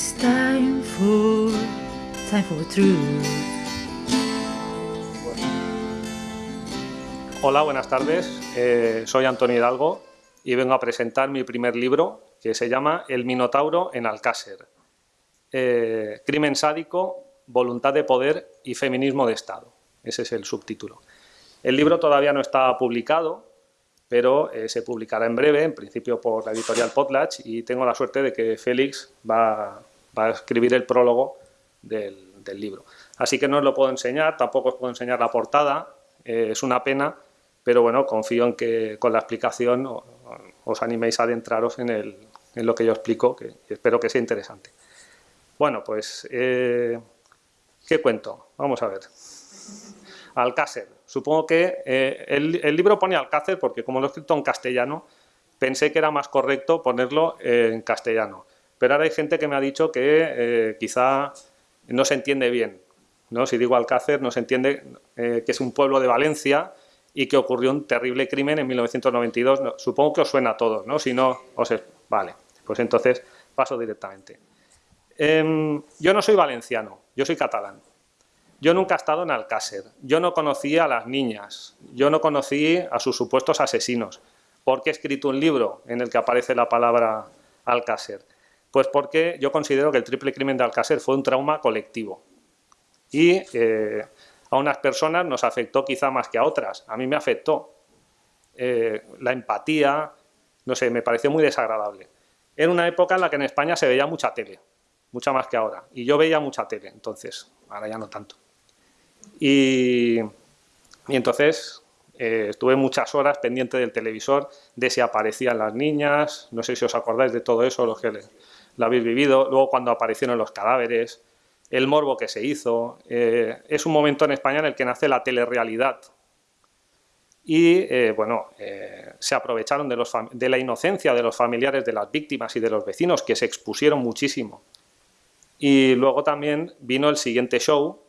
It's time for, time for truth. Hola, buenas tardes. Eh, soy Antonio Hidalgo y vengo a presentar mi primer libro que se llama El Minotauro en Alcácer. Eh, crimen sádico, voluntad de poder y feminismo de Estado. Ese es el subtítulo. El libro todavía no está publicado, pero eh, se publicará en breve, en principio por la editorial Potlatch, y tengo la suerte de que Félix va, a escribir el prólogo del, libro. Así que no os lo puedo enseñar, tampoco os puedo enseñar la portada, eh, es una pena, pero bueno, confío en que con la explicación os animéis a adentraros en, lo que yo explico, que espero que sea interesante. Bueno, pues, eh, ¿qué cuento? Vamos a ver. Alcácer. Supongo que eh, el, libro pone Alcácer porque como lo he escrito en castellano, pensé que era más correcto ponerlo en castellano. Pero ahora hay gente que me ha dicho que eh, quizá no se entiende bien. ¿no? Si digo Alcácer, no se entiende que es un pueblo de Valencia y que ocurrió un terrible crimen en 1992. supongo que os suena a todos, ¿no? Si no, os... Vale, pues entonces paso directamente. Em, yo no soy valenciano, yo soy catalán. Yo nunca he estado en Alcácer, yo no conocí a las niñas, yo no conocí a sus supuestos asesinos. ¿Por qué he escrito un libro en el que aparece la palabra Alcácer? Pues porque yo considero que el triple crimen de Alcácer fue un trauma colectivo. Y eh, a unas personas nos afectó quizá más que a otras. A mí me afectó. Eh, la empatía, no sé, me pareció muy desagradable. Era una época en la que en España se veía mucha tele, mucha más que ahora. Y yo veía mucha tele, entonces, ahora ya no tanto. Y, entonces eh, estuve muchas horas pendiente del televisor, de si aparecían las niñas, no sé si os acordáis de todo eso, los que lo habéis vivido, luego cuando aparecieron los cadáveres, el morbo que se hizo. Eh, es un momento en España en el que nace la telerrealidad. Y, eh, bueno, se aprovecharon de, de la inocencia de los familiares de las víctimas y de los vecinos, que se expusieron muchísimo. Y luego también vino el siguiente show,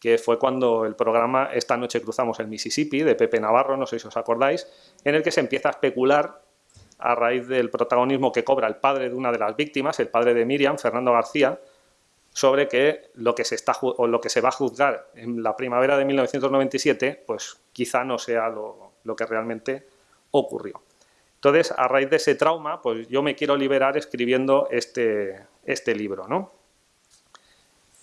que fue cuando el programa Esta noche cruzamos el Mississippi, de Pepe Navarro, no sé si os acordáis, en el que se empieza a especular a raíz del protagonismo que cobra el padre de una de las víctimas, el padre de Miriam, Fernando García, sobre que lo que se, está, o lo que se va a juzgar en la primavera de 1997, pues quizá no sea lo, lo que realmente ocurrió. Entonces, a raíz de ese trauma, pues yo me quiero liberar escribiendo este, este libro. ¿no?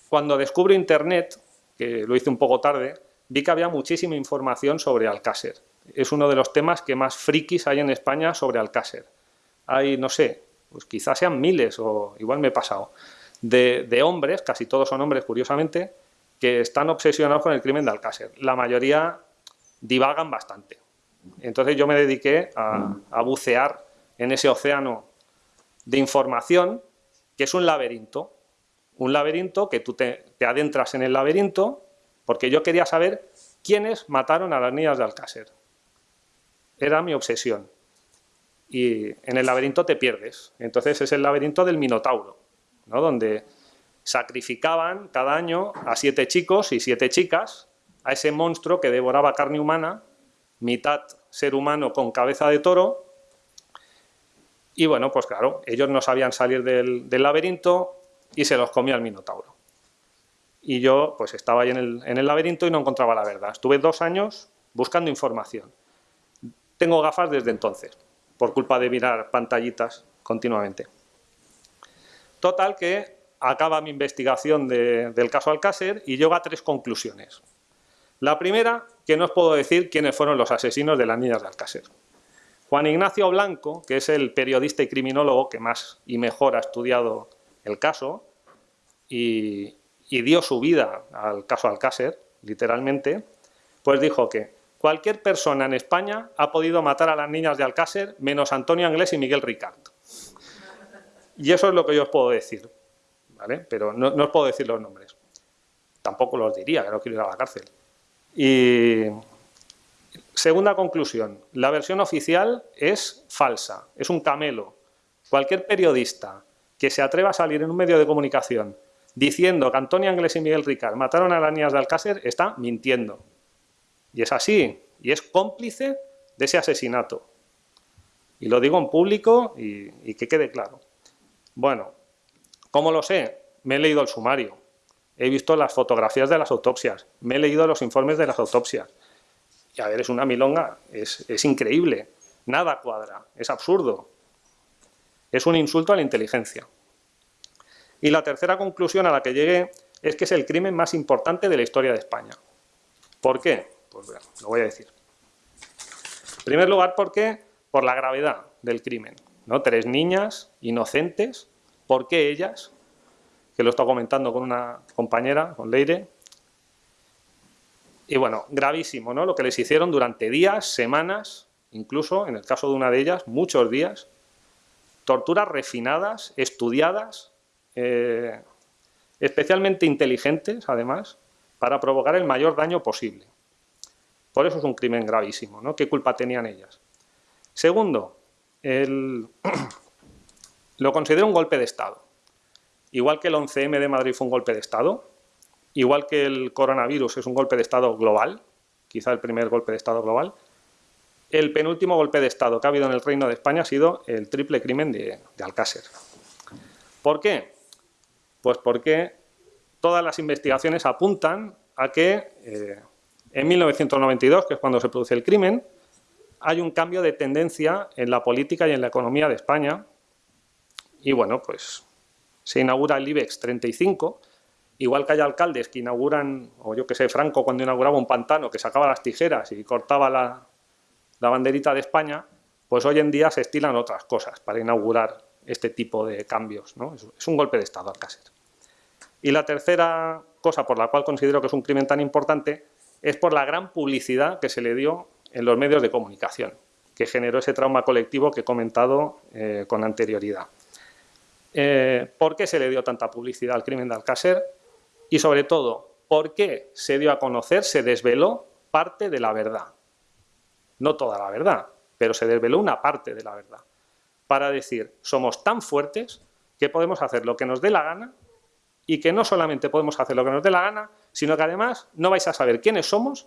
Cuando descubro Internet, que lo hice un poco tarde, vi que había muchísima información sobre Alcácer. Es uno de los temas que más frikis hay en España sobre Alcácer. Hay, no sé, pues quizás sean miles, o igual me he pasado, de, hombres, casi todos son hombres curiosamente, que están obsesionados con el crimen de Alcácer. La mayoría divagan bastante. Entonces yo me dediqué a, a bucear en ese océano de información, que es un laberinto, un laberinto que tú te, adentras en el laberinto porque yo quería saber quiénes mataron a las niñas de Alcácer. Era mi obsesión. Y en el laberinto te pierdes. Entonces es el laberinto del Minotauro, ¿no? donde sacrificaban cada año a siete chicos y siete chicas a ese monstruo que devoraba carne humana, mitad ser humano con cabeza de toro, y bueno, pues claro, ellos no sabían salir del, del laberinto, y se los comía el Minotauro. Y yo pues estaba ahí en el, en el laberinto y no encontraba la verdad. Estuve dos años buscando información. Tengo gafas desde entonces, por culpa de mirar pantallitas continuamente. Total que acaba mi investigación del caso Alcácer y llego a tres conclusiones. La primera, que no os puedo decir quiénes fueron los asesinos de las niñas de Alcácer. Juan Ignacio Blanco, que es el periodista y criminólogo que más y mejor ha estudiado el caso y, dio su vida al caso Alcácer, literalmente, pues dijo que cualquier persona en España ha podido matar a las niñas de Alcácer menos Antonio Anglés y Miguel Ricard. Y eso es lo que yo os puedo decir, ¿vale? Pero no, os puedo decir los nombres. Tampoco los diría, que no quiero ir a la cárcel. Y segunda conclusión, la versión oficial es falsa, es un camelo. Cualquier periodista que se atreva a salir en un medio de comunicación diciendo que Antonio Anglés y Miguel Ricard mataron a las niñas de Alcácer, está mintiendo. Y es así, y es cómplice de ese asesinato. Y lo digo en público y, que quede claro. Bueno, ¿Cómo lo sé? Me he leído el sumario, he visto las fotografías de las autopsias, me he leído los informes de las autopsias. Y a ver, es una milonga, es, es increíble, nada cuadra, es absurdo. Es un insulto a la inteligencia. Y la tercera conclusión a la que llegué es que es el crimen más importante de la historia de España. ¿Por qué? Pues bueno, lo voy a decir. En primer lugar, ¿por qué? Por la gravedad del crimen. ¿no? Tres niñas inocentes, ¿por qué ellas? Que lo estado comentando con una compañera, con Leire. Y bueno, gravísimo, ¿no? Lo que les hicieron durante días, semanas, incluso, en el caso de una de ellas, muchos días. Torturas refinadas, estudiadas, eh, especialmente inteligentes, además, para provocar el mayor daño posible. Por eso es un crimen gravísimo, ¿no? ¿Qué culpa tenían ellas? Segundo, lo considero un golpe de Estado. Igual que el 11M de Madrid fue un golpe de Estado, igual que el coronavirus es un golpe de Estado global, quizá el primer golpe de Estado global, el penúltimo golpe de Estado que ha habido en el Reino de España ha sido el triple crimen de, de Alcácer. ¿Por qué? Pues porque todas las investigaciones apuntan a que eh, en 1992, que es cuando se produce el crimen, hay un cambio de tendencia en la política y en la economía de España. Y bueno, pues se inaugura el IBEX 35, igual que hay alcaldes que inauguran, o yo que sé, Franco cuando inauguraba un pantano, que sacaba las tijeras y cortaba la, banderita de España, pues hoy en día se estilan otras cosas para inaugurar este tipo de cambios. ¿no? Es, un golpe de Estado, Alcácer. Y la tercera cosa por la cual considero que es un crimen tan importante es por la gran publicidad que se le dio en los medios de comunicación, que generó ese trauma colectivo que he comentado eh, con anterioridad. Eh, ¿Por qué se le dio tanta publicidad al crimen de Alcácer? Y sobre todo, ¿por qué se dio a conocer, se desveló parte de la verdad? No toda la verdad, pero se desveló una parte de la verdad. Para decir, somos tan fuertes que podemos hacer lo que nos dé la gana y que no solamente podemos hacer lo que nos dé la gana, sino que además no vais a saber quiénes somos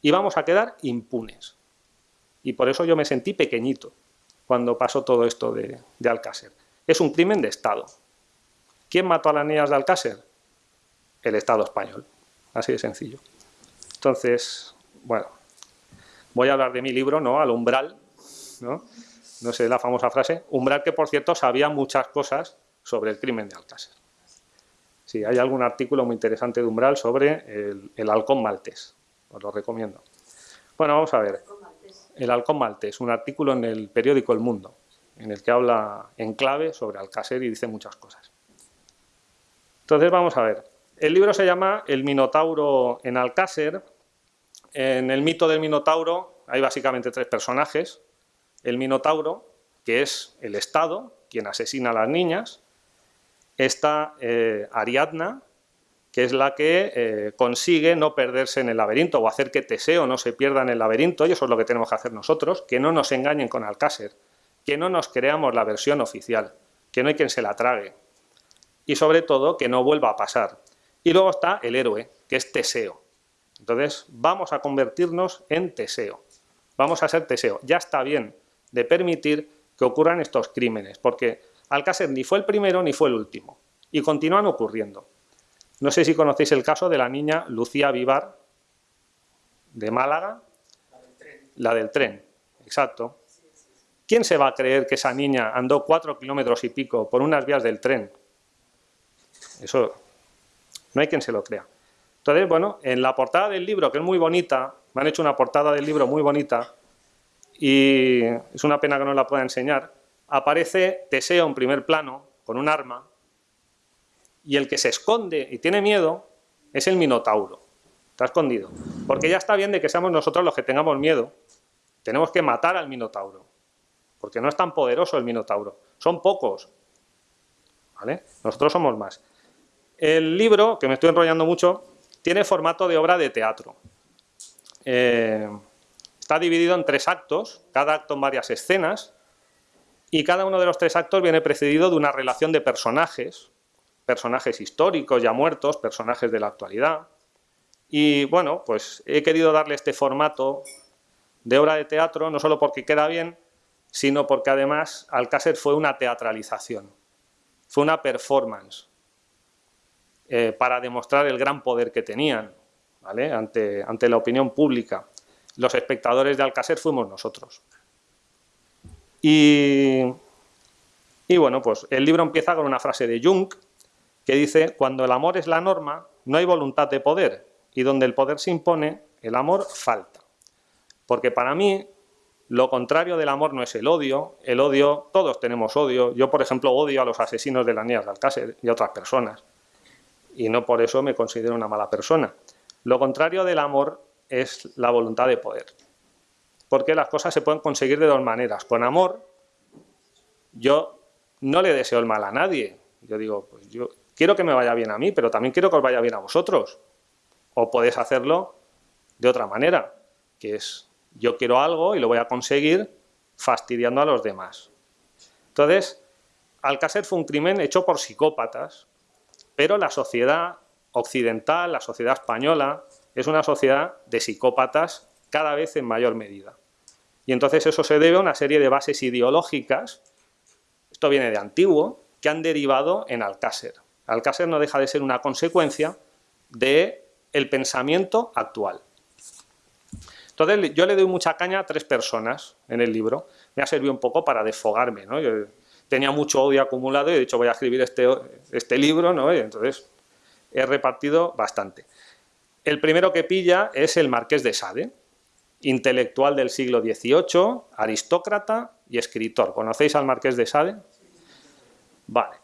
y vamos a quedar impunes. Y por eso yo me sentí pequeñito cuando pasó todo esto de, Alcácer. Es un crimen de Estado. ¿Quién mató a las niñas de Alcácer? El Estado español. Así de sencillo. Entonces, bueno, voy a hablar de mi libro, ¿no? Al umbral, ¿no? No sé la famosa frase. Umbral que, por cierto, sabía muchas cosas sobre el crimen de Alcácer. Hay algún artículo muy interesante de Umbral sobre el, halcón maltés. Os lo recomiendo. Bueno, vamos a ver. El halcón maltés, un artículo en el periódico El Mundo, en el que habla en clave sobre Alcácer y dice muchas cosas. Entonces vamos a ver. El libro se llama El Minotauro en Alcácer. En el mito del Minotauro hay básicamente tres personajes. El Minotauro, que es el Estado, quien asesina a las niñas, esta eh, Ariadna, que es la que eh, consigue no perderse en el laberinto o hacer que Teseo no se pierda en el laberinto, y eso es lo que tenemos que hacer nosotros, que no nos engañen con Alcácer, que no nos creamos la versión oficial, que no hay quien se la trague, y sobre todo que no vuelva a pasar. Y luego está el héroe, que es Teseo. Entonces vamos a convertirnos en Teseo, vamos a ser Teseo. Ya está bien de permitir que ocurran estos crímenes, porque Alcácer ni fue el primero ni fue el último, y continúan ocurriendo. No sé si conocéis el caso de la niña Lucía Vivar, de Málaga, la del tren, exacto. ¿Quién se va a creer que esa niña andó cuatro kilómetros y pico por unas vías del tren? Eso no hay quien se lo crea. Entonces, bueno, en la portada del libro, que es muy bonita, me han hecho una portada del libro muy bonita, y es una pena que no la pueda enseñar, aparece Teseo en primer plano, con un arma, y el que se esconde y tiene miedo es el Minotauro. Está escondido. Porque ya está bien de que seamos nosotros los que tengamos miedo. Tenemos que matar al Minotauro. Porque no es tan poderoso el Minotauro. Son pocos. ¿Vale? Nosotros somos más. El libro, que me estoy enrollando mucho, tiene formato de obra de teatro. Eh, está dividido en tres actos, cada acto en varias escenas, y cada uno de los tres actos viene precedido de una relación de personajes, personajes históricos ya muertos, personajes de la actualidad. Y bueno, pues he querido darle este formato de obra de teatro, no solo porque queda bien, sino porque además Alcácer fue una teatralización. fue una performance eh, para demostrar el gran poder que tenían ante, ante la opinión pública. Los espectadores de Alcácer fuimos nosotros. Y, bueno, pues el libro empieza con una frase de Jung que dice, cuando el amor es la norma, no hay voluntad de poder, y donde el poder se impone, el amor falta. Porque para mí, lo contrario del amor no es el odio, el odio, todos tenemos odio, yo por ejemplo odio a los asesinos de la niña de Alcácer y a otras personas, y no por eso me considero una mala persona. Lo contrario del amor es la voluntad de poder, porque las cosas se pueden conseguir de dos maneras. Con amor, yo no le deseo el mal a nadie, yo digo, pues yo quiero que me vaya bien a mí, pero también quiero que os vaya bien a vosotros. O podéis hacerlo de otra manera, que es yo quiero algo y lo voy a conseguir fastidiando a los demás. Entonces, Alcácer fue un crimen hecho por psicópatas, pero la sociedad occidental, la sociedad española, es una sociedad de psicópatas cada vez en mayor medida. Y entonces eso se debe a una serie de bases ideológicas, esto viene de antiguo, que han derivado en Alcácer. Alcácer no deja de ser una consecuencia del el pensamiento actual. Entonces yo le doy mucha caña a tres personas en el libro. Me ha servido un poco para desfogarme. ¿no? Yo tenía mucho odio acumulado y he dicho voy a escribir este, este libro, ¿no? y entonces he repartido bastante. El primero que pilla es el Marqués de Sade, intelectual del siglo XVIII, aristócrata y escritor. ¿Conocéis al Marqués de Sade? Vale.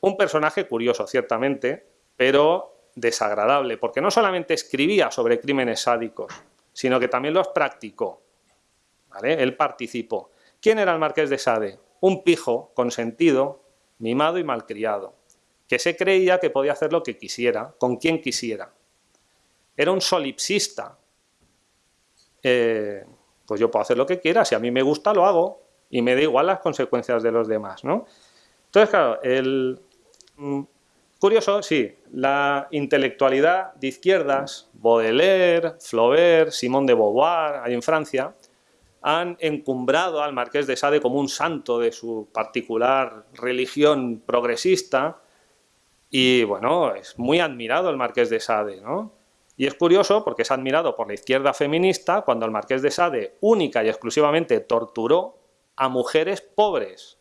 Un personaje curioso, ciertamente, pero desagradable, porque no solamente escribía sobre crímenes sádicos, sino que también los practicó. ¿Vale? Él participó. ¿Quién era el Marqués de Sade? Un pijo consentido, mimado y malcriado, que se creía que podía hacer lo que quisiera, con quien quisiera. Era un solipsista. Eh, pues yo puedo hacer lo que quiera, si a mí me gusta lo hago, y me da igual las consecuencias de los demás. ¿no? Entonces, claro, el, Mm, curioso, sí, la intelectualidad de izquierdas, Baudelaire, Flaubert, Simone de Beauvoir, ahí en Francia, han encumbrado al Marqués de Sade como un santo de su particular religión progresista y, bueno, es muy admirado el Marqués de Sade, ¿no? Y es curioso porque es admirado por la izquierda feminista cuando el Marqués de Sade única y exclusivamente torturó a mujeres pobres,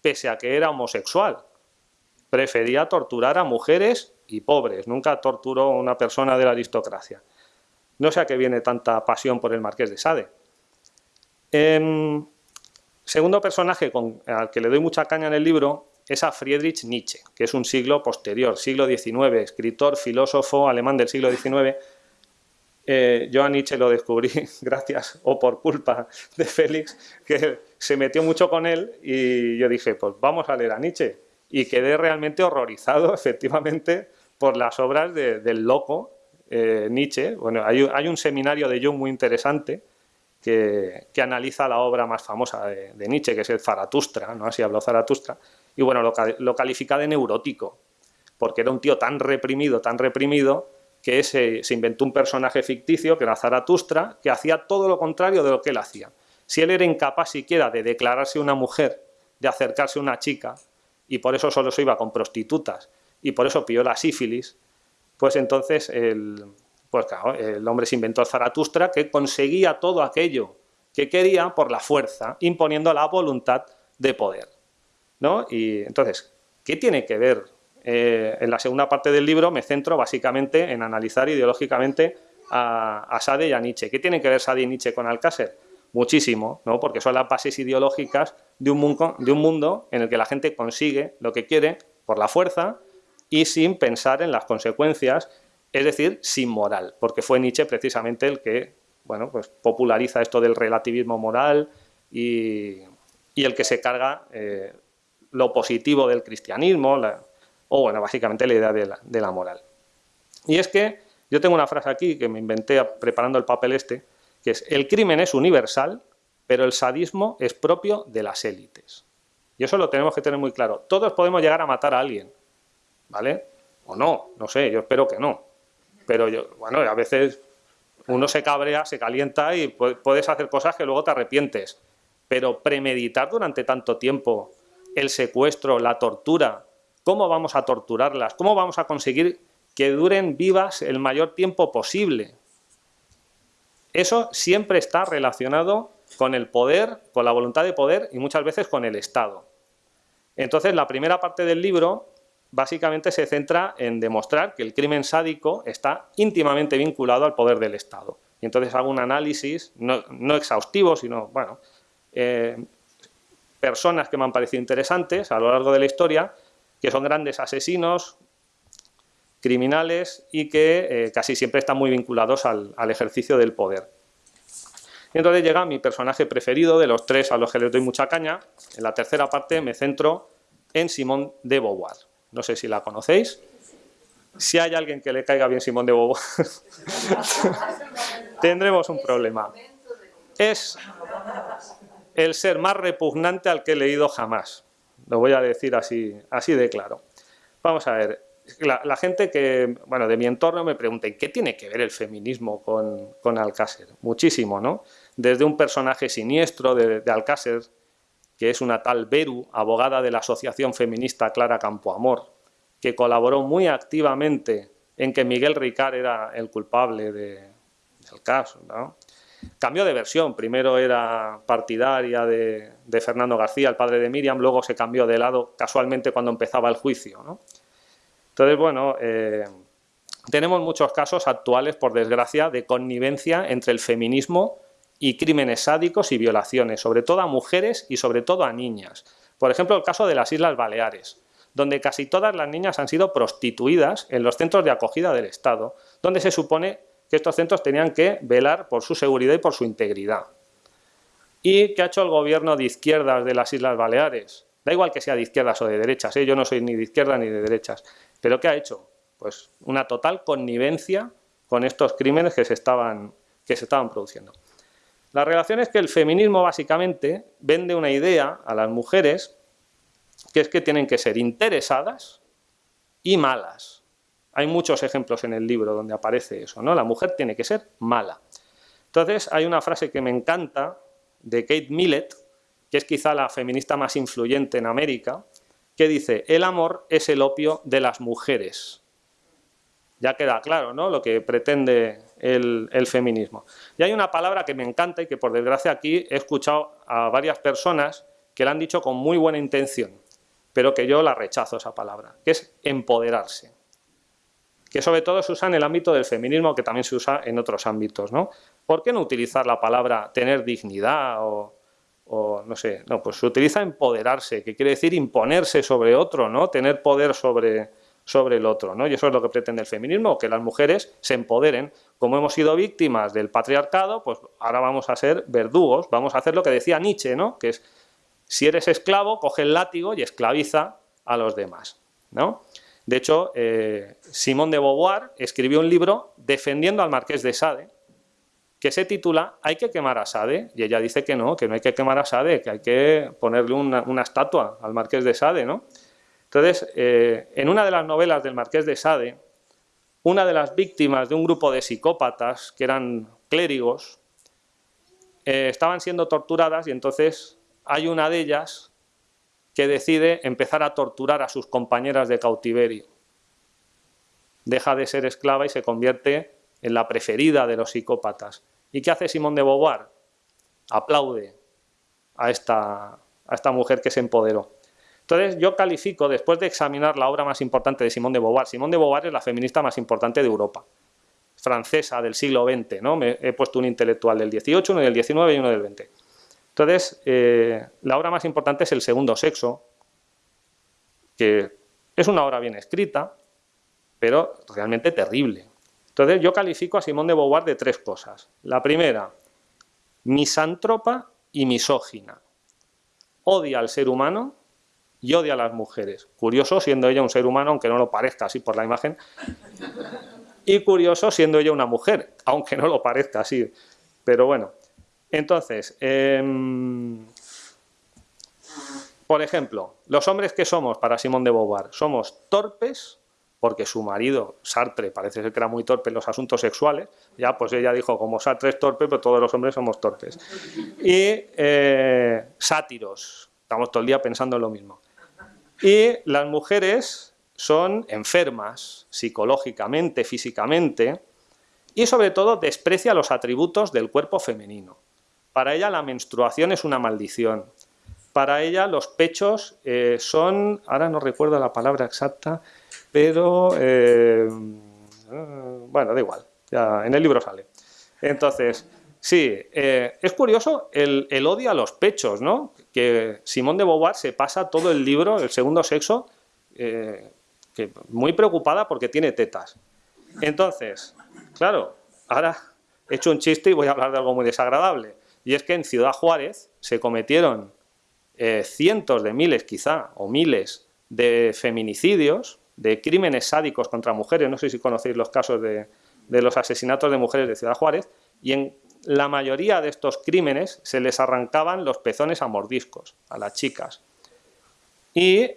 pese a que era homosexual prefería torturar a mujeres y pobres, nunca torturó a una persona de la aristocracia. No sé a qué viene tanta pasión por el Marqués de Sade. Em, segundo personaje al que le doy mucha caña en el libro es a Friedrich Nietzsche, que es un siglo posterior, siglo XIX, escritor, filósofo alemán del siglo XIX. Eh, yo a Nietzsche lo descubrí gracias o por culpa de Félix, que se metió mucho con él y yo dije, pues vamos a leer a Nietzsche y quedé realmente horrorizado, efectivamente, por las obras del loco eh, Nietzsche. Bueno, hay, un seminario de Jung muy interesante que, analiza la obra más famosa de, Nietzsche, que es el Zaratustra, ¿no? así habló Zaratustra, y bueno, lo, califica de neurótico, porque era un tío tan reprimido, tan reprimido, que se, se inventó un personaje ficticio, que era Zaratustra, que hacía todo lo contrario de lo que él hacía. Si él era incapaz siquiera de declararse una mujer, de acercarse a una chica, y por eso solo se iba con prostitutas y por eso pilló la sífilis, pues entonces el, pues el hombre se inventó el Zaratustra que conseguía todo aquello que quería por la fuerza, imponiendo la voluntad de poder. ¿No? Y entonces, ¿qué tiene que ver? Eh, en la segunda parte del libro me centro básicamente en analizar ideológicamente a, a Sade y a Nietzsche. ¿Qué tiene que ver Sade y Nietzsche con Alcácer? muchísimo, ¿no? porque son las bases ideológicas de un, mundo, de un mundo en el que la gente consigue lo que quiere por la fuerza y sin pensar en las consecuencias, es decir, sin moral, porque fue Nietzsche precisamente el que bueno, pues populariza esto del relativismo moral y, el que se carga eh, lo positivo del cristianismo, o bueno, básicamente la idea de la, moral. Y es que yo tengo una frase aquí que me inventé preparando el papel este, que es el crimen es universal, pero el sadismo es propio de las élites. Y eso lo tenemos que tener muy claro. Todos podemos llegar a matar a alguien, ¿vale? O no, no sé, yo espero que no. Pero yo, bueno, a veces uno se cabrea, se calienta y puedes hacer cosas que luego te arrepientes. Pero premeditar durante tanto tiempo el secuestro, la tortura, cómo vamos a torturarlas, cómo vamos a conseguir que duren vivas el mayor tiempo posible. Eso siempre está relacionado con el poder, con la voluntad de poder y muchas veces con el Estado. Entonces la primera parte del libro básicamente se centra en demostrar que el crimen sádico está íntimamente vinculado al poder del Estado. Y entonces hago un análisis, no, exhaustivo, sino, bueno, eh, personas que me han parecido interesantes a lo largo de la historia, que son grandes asesinos, criminales y que eh, casi siempre están muy vinculados al, ejercicio del poder. Y entonces llega mi personaje preferido de los tres a los que les doy mucha caña. En la tercera parte me centro en Simón de Beauvoir. No sé si la conocéis. Si hay alguien que le caiga bien Simón de Beauvoir, tendremos un problema. Es el ser más repugnante al que he leído jamás. Lo voy a decir así, así de claro. Vamos a ver, la, gente que, bueno, de mi entorno me pregunta, ¿qué tiene que ver el feminismo con, con Alcácer? Muchísimo, ¿no? Desde un personaje siniestro de, Alcácer, que es una tal Beru, abogada de la Asociación Feminista Clara Campoamor, que colaboró muy activamente en que Miguel Ricard era el culpable de, del caso, ¿no? Cambió de versión, primero era partidaria de, Fernando García, el padre de Miriam, luego se cambió de lado casualmente cuando empezaba el juicio. Entonces, bueno, eh, tenemos muchos casos actuales, por desgracia, de connivencia entre el feminismo y crímenes sádicos y violaciones, sobre todo a mujeres y sobre todo a niñas. Por ejemplo, el caso de las Islas Baleares, donde casi todas las niñas han sido prostituidas en los centros de acogida del Estado, donde se supone que estos centros tenían que velar por su seguridad y por su integridad. ¿Y qué ha hecho el gobierno de izquierdas de las Islas Baleares? Da igual que sea de izquierdas o de derechas, ¿eh? yo no soy ni de izquierda ni de derechas. ¿Pero qué ha hecho? Pues una total connivencia con estos crímenes que se estaban, que se estaban produciendo. La relación es que el feminismo básicamente vende una idea a las mujeres que es que tienen que ser interesadas y malas. Hay muchos ejemplos en el libro donde aparece eso, ¿no? La mujer tiene que ser mala. Entonces hay una frase que me encanta de Kate Millett, que es quizá la feminista más influyente en América, que dice, el amor es el opio de las mujeres. Ya queda claro ¿no? lo que pretende el, el, feminismo. Y hay una palabra que me encanta y que por desgracia aquí he escuchado a varias personas que la han dicho con muy buena intención, pero que yo la rechazo esa palabra, que es empoderarse que sobre todo se usa en el ámbito del feminismo, que también se usa en otros ámbitos, ¿no? ¿Por qué no utilizar la palabra tener dignidad o, no sé, no, pues se utiliza empoderarse, que quiere decir imponerse sobre otro, ¿no? Tener poder sobre, sobre el otro, ¿no? Y eso es lo que pretende el feminismo, que las mujeres se empoderen. Como hemos sido víctimas del patriarcado, pues ahora vamos a ser verdugos, vamos a hacer lo que decía Nietzsche, ¿no? Que es, si eres esclavo, coge el látigo y esclaviza a los demás, ¿no? De hecho, eh, Simón de Beauvoir escribió un libro defendiendo al marqués de Sade, que se titula «Hay que quemar a Sade», y ella dice que no, que no hay que quemar a Sade, que hay que ponerle una, estatua al marqués de Sade, ¿no? Entonces, eh, en una de las novelas del marqués de Sade, una de las víctimas de un grupo de psicópatas, que eran clérigos, eh, estaban siendo torturadas y entonces hay una de ellas que decide empezar a torturar a sus compañeras de cautiverio. Deja de ser esclava y se convierte en la preferida de los psicópatas. ¿Y qué hace Simón de Beauvoir? Aplaude a esta, a esta mujer que se empoderó. Entonces yo califico, después de examinar la obra más importante de Simón de Beauvoir, Simón de Beauvoir es la feminista más importante de Europa, francesa del siglo XX, ¿no? Me he puesto un intelectual del 18, uno del 19 y uno del 20. Entonces, eh, la obra más importante es El segundo sexo, que es una obra bien escrita, pero realmente terrible. Entonces, yo califico a Simón de Beauvoir de tres cosas. La primera, misántropa y misógina. Odia al ser humano y odia a las mujeres. Curioso siendo ella un ser humano, aunque no lo parezca así por la imagen. Y curioso siendo ella una mujer, aunque no lo parezca así. Pero bueno, entonces, em, por ejemplo, los hombres que somos para Simón de Beauvoir, somos torpes, porque su marido, Sartre, parece ser que era muy torpe en los asuntos sexuales, ya pues ella dijo, como Sartre es torpe, pues todos los hombres somos torpes. Y eh, sátiros, estamos todo el día pensando en lo mismo. Y las mujeres son enfermas psicológicamente, físicamente, y sobre todo desprecia los atributos del cuerpo femenino. Para ella la menstruación es una maldición. Para ella los pechos eh, son, ahora no recuerdo la palabra exacta, pero eh, bueno, da igual, ya en el libro sale. Entonces, sí, eh, es curioso el, odio a los pechos, ¿no? Que Simón de Beauvoir se pasa todo el libro, el segundo sexo, muy preocupada porque tiene tetas. Entonces, claro, ahora he hecho un chiste y voy a hablar de algo muy desagradable. Y es que en Ciudad Juárez se cometieron eh, cientos de miles quizá, o miles de feminicidios, de crímenes sádicos contra mujeres, no sé si conocéis los casos de, de los asesinatos de mujeres de Ciudad Juárez, y en la mayoría de estos crímenes se les arrancaban los pezones a mordiscos a las chicas. Y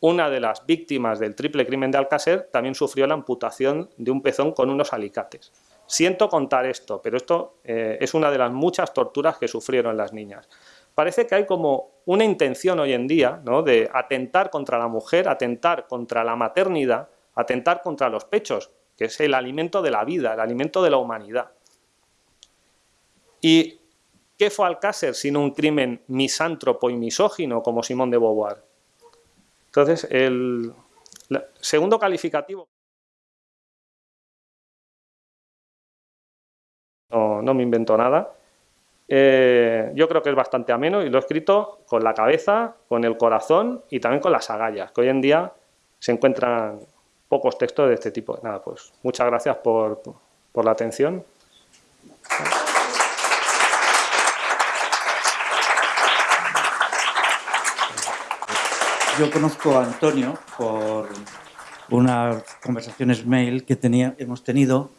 una de las víctimas del triple crimen de Alcácer también sufrió la amputación de un pezón con unos alicates. Siento contar esto, pero esto eh, es una de las muchas torturas que sufrieron las niñas. Parece que hay como una intención hoy en día ¿no? de atentar contra la mujer, atentar contra la maternidad, atentar contra los pechos, que es el alimento de la vida, el alimento de la humanidad. ¿Y qué fue Alcácer sino un crimen misántropo y misógino como Simón de Beauvoir? Entonces, el segundo calificativo... No, me invento nada. Eh, yo creo que es bastante ameno y lo he escrito con la cabeza, con el corazón y también con las agallas, que hoy en día se encuentran pocos textos de este tipo. Nada, pues muchas gracias por, por la atención. Yo conozco a Antonio por unas conversaciones mail que hemos tenido,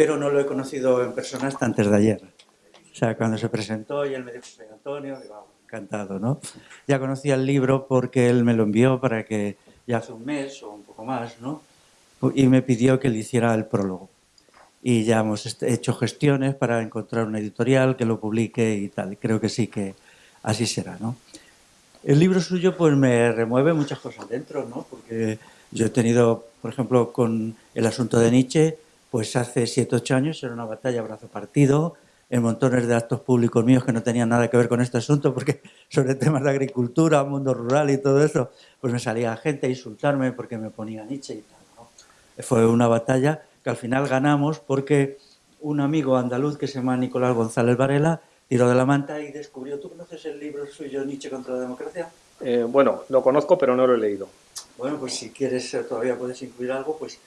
pero no lo he conocido en persona hasta antes de ayer. O sea, cuando se presentó y él me dijo, soy Antonio, digo, encantado, ¿no? Ya conocía el libro porque él me lo envió para que ya hace un mes o un poco más, ¿no? Y me pidió que le hiciera el prólogo. Y ya hemos hecho gestiones para encontrar una editorial que lo publique y tal. Creo que sí que así será, ¿no? El libro suyo pues me remueve muchas cosas dentro, ¿no? Porque yo he tenido, por ejemplo, con el asunto de Nietzsche, pues hace 7 8 años era una batalla brazo partido, en montones de actos públicos míos que no tenían nada que ver con este asunto, porque sobre temas de agricultura, mundo rural y todo eso, pues me salía gente a insultarme porque me ponía Nietzsche y tal. ¿no? Fue una batalla que al final ganamos porque un amigo andaluz que se llama Nicolás González Varela tiró de la manta y descubrió. ¿Tú conoces el libro suyo Nietzsche contra la democracia? Eh, bueno, lo conozco, pero no lo he leído. Bueno, pues si quieres eh, todavía puedes incluir algo, pues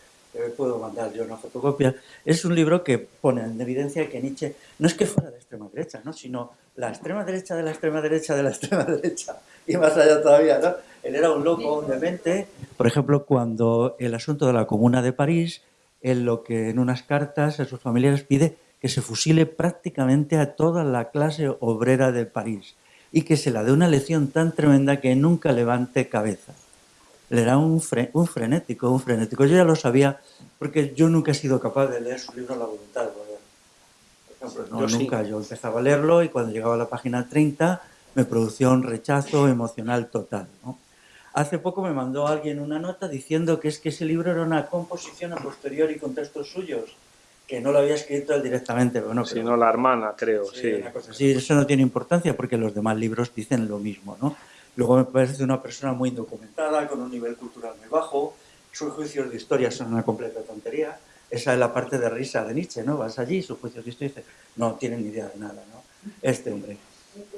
puedo mandar yo una fotocopia. Es un libro que pone en evidencia que Nietzsche no es que fuera de extrema derecha, ¿no? sino la extrema derecha de la extrema derecha de la extrema derecha y más allá todavía. ¿no? Él era un loco, un demente. Por ejemplo, cuando el asunto de la Comuna de París, él lo que en unas cartas a sus familiares pide que se fusile prácticamente a toda la clase obrera de París y que se la dé una lección tan tremenda que nunca levante cabeza. Le era un, un frenético, un frenético. Yo ya lo sabía porque yo nunca he sido capaz de leer su libro La voluntad. Por ejemplo, yo nunca. Yo empezaba a leerlo y cuando llegaba a la página 30 me producía un rechazo emocional total. Hace poco me mandó alguien una nota diciendo que es que ese libro era una composición a posteriori con textos suyos que no lo había escrito él directamente. Bueno, Sino la hermana, creo, sí. sí. eso no tiene importancia porque los demás libros dicen lo mismo, ¿no? Luego me parece una persona muy documentada, con un nivel cultural muy bajo, sus juicios de historia son una completa tontería. Esa es la parte de risa de Nietzsche, ¿no? Vas allí, sus juicios de historia, dice, no tienen ni idea de nada, ¿no? Este hombre.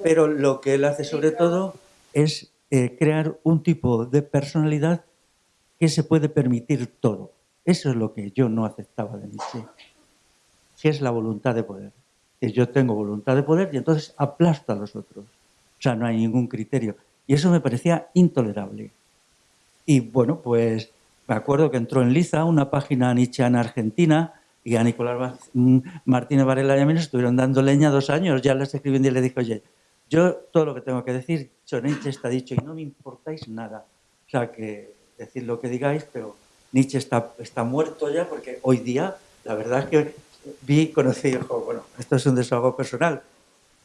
Pero lo que él hace sobre todo es eh, crear un tipo de personalidad que se puede permitir todo. Eso es lo que yo no aceptaba de Nietzsche que es la voluntad de poder. Yo tengo voluntad de poder y entonces aplasto a los otros. O sea, no hay ningún criterio. Y eso me parecía intolerable. Y bueno, pues me acuerdo que entró en Liza, una página nietzscheana argentina, y a Nicolás mm, Martínez Varela y a mí nos estuvieron dando leña dos años. Ya les escribí y le dije, oye, yo todo lo que tengo que decir, Nietzsche está dicho y no me importáis nada. O sea, que decid lo que digáis, pero Nietzsche está, está muerto ya porque hoy día la verdad es que vi, conocí, bueno, esto es un desahogo personal,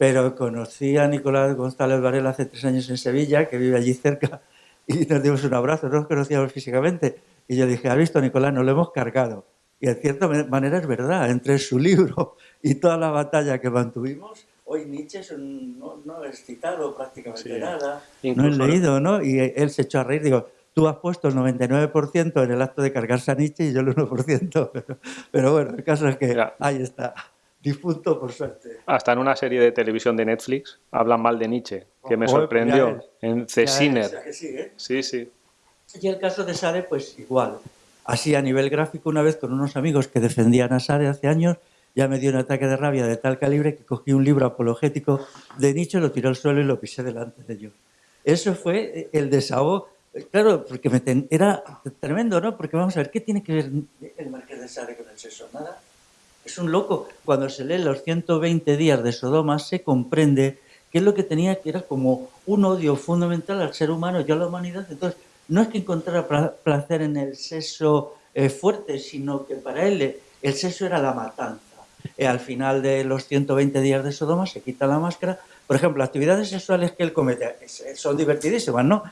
pero conocí a Nicolás González Varela hace tres años en Sevilla, que vive allí cerca, y nos dimos un abrazo, no nos conocíamos físicamente. Y yo dije, ¿has visto, Nicolás? Nos lo hemos cargado. Y en cierta manera es verdad, entre su libro y toda la batalla que mantuvimos, hoy Nietzsche no, no es citado prácticamente nada, no he leído, ¿no? Y él se echó a reír, digo, tú has puesto el 99% en el acto de cargarse a Nietzsche y yo el 1%, pero, pero bueno, el caso es que ahí está difunto por suerte. Hasta en una serie de televisión de Netflix hablan mal de Nietzsche, que me sorprendió, en Cesiner. Sí, ¿eh? sí, sí. Y el caso de Sare, pues igual. Así a nivel gráfico, una vez con unos amigos que defendían a Sare hace años, ya me dio un ataque de rabia de tal calibre que cogí un libro apologético de Nietzsche, lo tiré al suelo y lo pisé delante de ellos. Eso fue el desahogo. Claro, porque me era tremendo, ¿no? Porque vamos a ver, ¿qué tiene que ver el Marqués de Sade con el sexo? Nada. Es un loco. Cuando se lee los 120 días de Sodoma se comprende que es lo que tenía que era como un odio fundamental al ser humano y a la humanidad. Entonces, no es que encontrara placer en el sexo eh, fuerte, sino que para él el sexo era la matanza. Y al final de los 120 días de Sodoma se quita la máscara. Por ejemplo, actividades sexuales que él comete son divertidísimas, ¿no?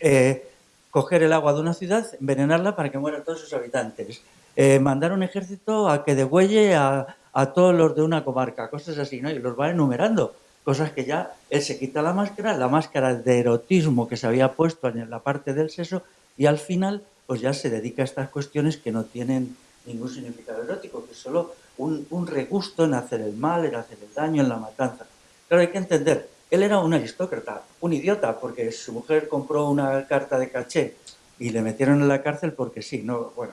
Eh, coger el agua de una ciudad, envenenarla para que mueran todos sus habitantes. Eh, mandar un ejército a que degüelle a, a, todos los de una comarca, cosas así, ¿no? Y los va enumerando, cosas que ya él se quita la máscara, la máscara de erotismo que se había puesto en la parte del seso, y al final, pues ya se dedica a estas cuestiones que no tienen ningún significado erótico, que es solo un, un regusto en hacer el mal, en hacer el daño, en la matanza. Claro, hay que entender, él era un aristócrata, un idiota, porque su mujer compró una carta de caché y le metieron en la cárcel porque sí, no, bueno,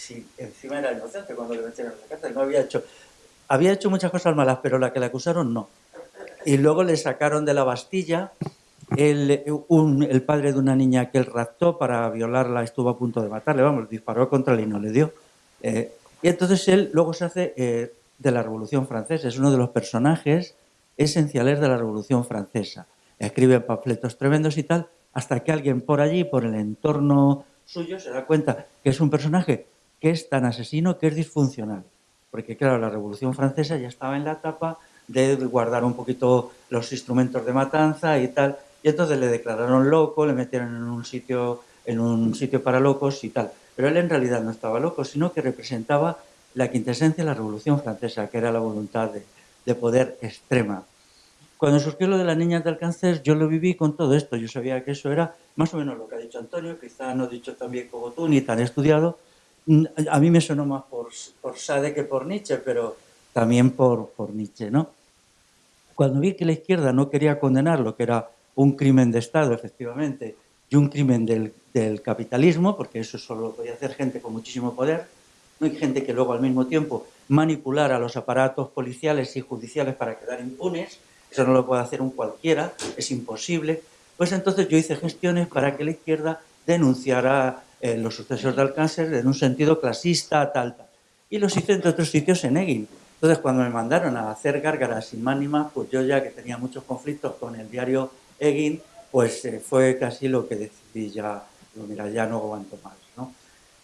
si encima era inocente cuando le metieron en la cárcel, no había hecho, había hecho muchas cosas malas, pero la que le acusaron no. Y luego le sacaron de la Bastilla, el, un, el padre de una niña que él raptó para violarla estuvo a punto de matarle, vamos, disparó contra él y no le dio. Eh, y entonces él luego se hace eh, de la Revolución Francesa, es uno de los personajes esenciales de la Revolución Francesa. Escribe panfletos tremendos y tal, hasta que alguien por allí, por el entorno suyo, se da cuenta que es un personaje que es tan asesino que es disfuncional. Porque claro, la Revolución Francesa ya estaba en la etapa de guardar un poquito los instrumentos de matanza y tal. Y entonces le declararon loco, le metieron en un sitio, en un sitio para locos y tal. Pero él en realidad no estaba loco, sino que representaba la quintesencia de la Revolución Francesa, que era la voluntad de, de poder extrema. Cuando surgió lo de las niñas del cáncer, yo lo viví con todo esto. Yo sabía que eso era más o menos lo que ha dicho Antonio, quizá no dicho tan bien como tú, ni tan estudiado, a mí me sonó más por, por Sade que por Nietzsche, pero también por, por Nietzsche, ¿no? Cuando vi que la izquierda no quería condenar lo que era un crimen de Estado, efectivamente, y un crimen del, del capitalismo, porque eso solo lo podía hacer gente con muchísimo poder, no hay gente que luego al mismo tiempo manipulara los aparatos policiales y judiciales para quedar impunes, eso no lo puede hacer un cualquiera, es imposible, pues entonces yo hice gestiones para que la izquierda denunciara eh, los sucesos del cáncer en un sentido clasista, tal, tal. Y los hice entre otros sitios en Egin. Entonces, cuando me mandaron a hacer gárgaras sin más ni más, pues yo ya que tenía muchos conflictos con el diario Egin, pues eh, fue casi lo que decidí ya, mira, ya no aguanto más. ¿no?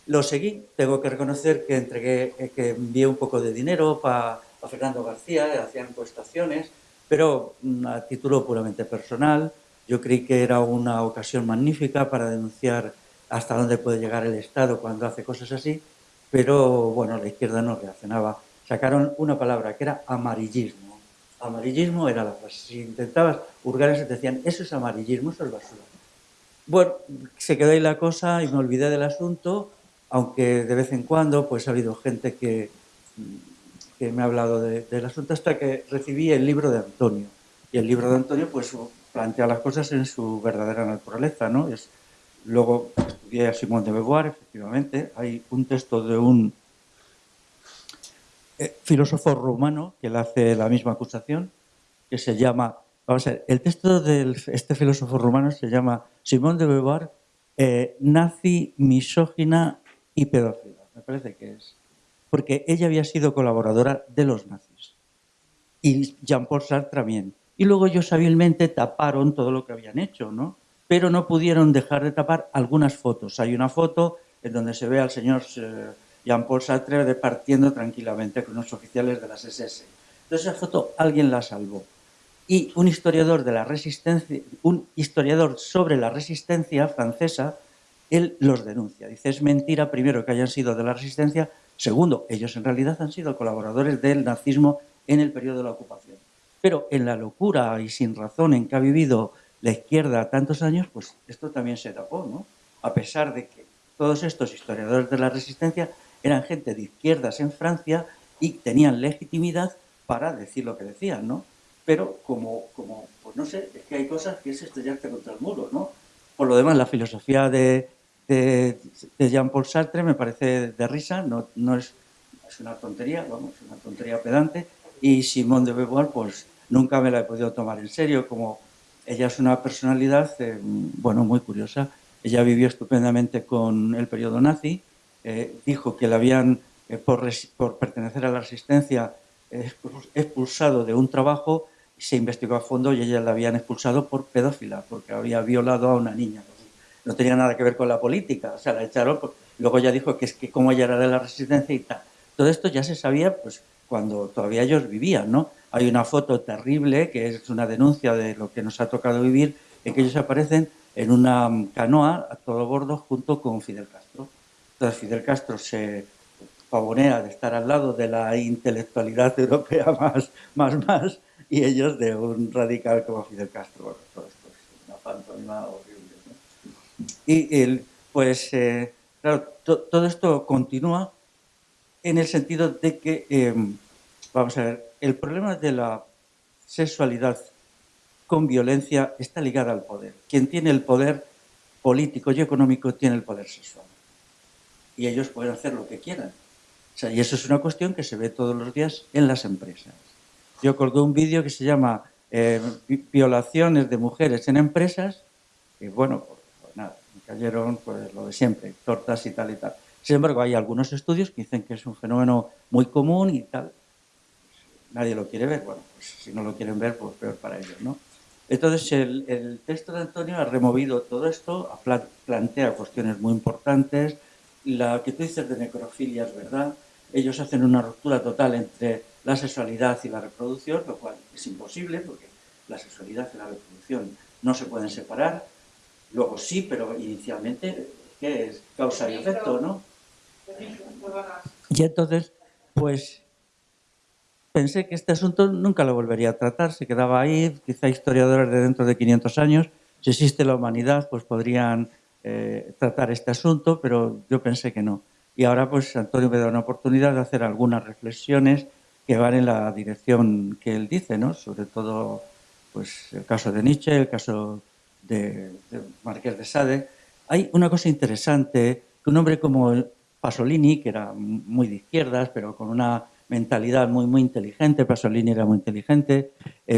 Lo seguí, tengo que reconocer que entregué, eh, que envié un poco de dinero para Fernando García, hacían encuestaciones, pero mm, a título puramente personal. Yo creí que era una ocasión magnífica para denunciar hasta dónde puede llegar el Estado cuando hace cosas así, pero bueno, la izquierda no reaccionaba. Sacaron una palabra que era amarillismo. Amarillismo era la frase. Si intentabas hurgar eso, te decían, eso es amarillismo, eso es basura. Bueno, se quedó ahí la cosa y me olvidé del asunto, aunque de vez en cuando pues ha habido gente que, que me ha hablado del asunto hasta que recibí el libro de Antonio. Y el libro de Antonio pues plantea las cosas en su verdadera naturaleza, ¿no? Es Luego estudié a Simón de Beauvoir, efectivamente. Hay un texto de un eh, filósofo rumano que le hace la misma acusación, que se llama... Vamos a ver, el texto de este filósofo rumano se llama Simón de Beauvoir, eh, nazi, misógina y pedófila. Me parece que es. Porque ella había sido colaboradora de los nazis. Y Jean-Paul Sartre también. Y luego ellos hábilmente taparon todo lo que habían hecho, ¿no? Pero no pudieron dejar de tapar algunas fotos. Hay una foto en donde se ve al señor eh, Jean-Paul Sartre departiendo tranquilamente con los oficiales de las SS. Entonces esa foto alguien la salvó. y un historiador de la resistencia, un historiador sobre la resistencia francesa, él los denuncia. Dice, es mentira, primero, que hayan sido de la resistencia, segundo, ellos en realidad han sido colaboradores del nazismo en el periodo de la ocupación. Pero en la locura y sin razón en que ha vivido la izquierda tantos años, pues esto también se tapó, ¿no? A pesar de que todos estos historiadores de la resistencia eran gente de izquierdas en Francia y tenían legitimidad para decir lo que decían, ¿no? Pero como, como pues no sé, es que hay cosas que es estrellarte contra el muro, ¿no? Por lo demás, la filosofía de, de, Jean-Paul Sartre me parece de risa, no, no es, es, una tontería, vamos, es una tontería pedante, y Simone de Beauvoir, pues nunca me la he podido tomar en serio, como ella es una personalidad, eh, bueno, muy curiosa. Ella vivió estupendamente con el periodo nazi, eh, dijo que la habían, eh, por, por, pertenecer a la resistencia, expulsado de un trabajo, se investigó a fondo y ella la habían expulsado por pedófila, porque había violado a una niña. No tenía nada que ver con la política, o sea, la echaron, luego ya dijo que es que como ella era de la resistencia y tal. Todo esto ya se sabía pues, cuando todavía ellos vivían, ¿no? Hay una foto terrible que es una denuncia de lo que nos ha tocado vivir, en que ellos aparecen en una canoa a todo bordo junto con Fidel Castro. Entonces Fidel Castro se pavonea de estar al lado de la intelectualidad europea más, más, más, y ellos de un radical como Fidel Castro. todo esto es una pantomima horrible. Y el, pues, eh, claro, todo esto continúa en el sentido de que, eh, vamos a ver, el problema de la sexualidad con violencia está ligada al poder. Quien tiene el poder político y económico tiene el poder sexual. Y ellos pueden hacer lo que quieran. y eso es una cuestión que se ve todos los días en las empresas. Yo colgué un vídeo que se llama eh, Violaciones de mujeres en empresas, y bueno, pues, pues nada, me cayeron pues, lo de siempre, tortas y tal y tal. Sin embargo, hay algunos estudios que dicen que es un fenómeno muy común y tal nadie lo quiere ver. Bueno, pues si no lo quieren ver, pues peor para ellos, ¿no? Entonces, el, texto de Antonio ha removido todo esto, plantea cuestiones muy importantes. La que tú dices de necrofilia es verdad. Ellos hacen una ruptura total entre la sexualidad y la reproducción, lo cual es imposible porque la sexualidad y la reproducción no se pueden separar. Luego sí, pero inicialmente, ¿qué es? Causa y efecto, ¿no? Y entonces, pues pensé que este asunto nunca lo volvería a tratar, se quedaba ahí, quizá historiadores de dentro de 500 años, si existe la humanidad, pues podrían eh, tratar este asunto, pero yo pensé que no. Y ahora pues Antonio me da una oportunidad de hacer algunas reflexiones que van en la dirección que él dice, ¿no? Sobre todo pues el caso de Nietzsche, el caso de, de Marqués de Sade. Hay una cosa interesante, que un hombre como Pasolini, que era muy de izquierdas, pero con una mentalidad muy, muy inteligente, Pasolini era muy inteligente,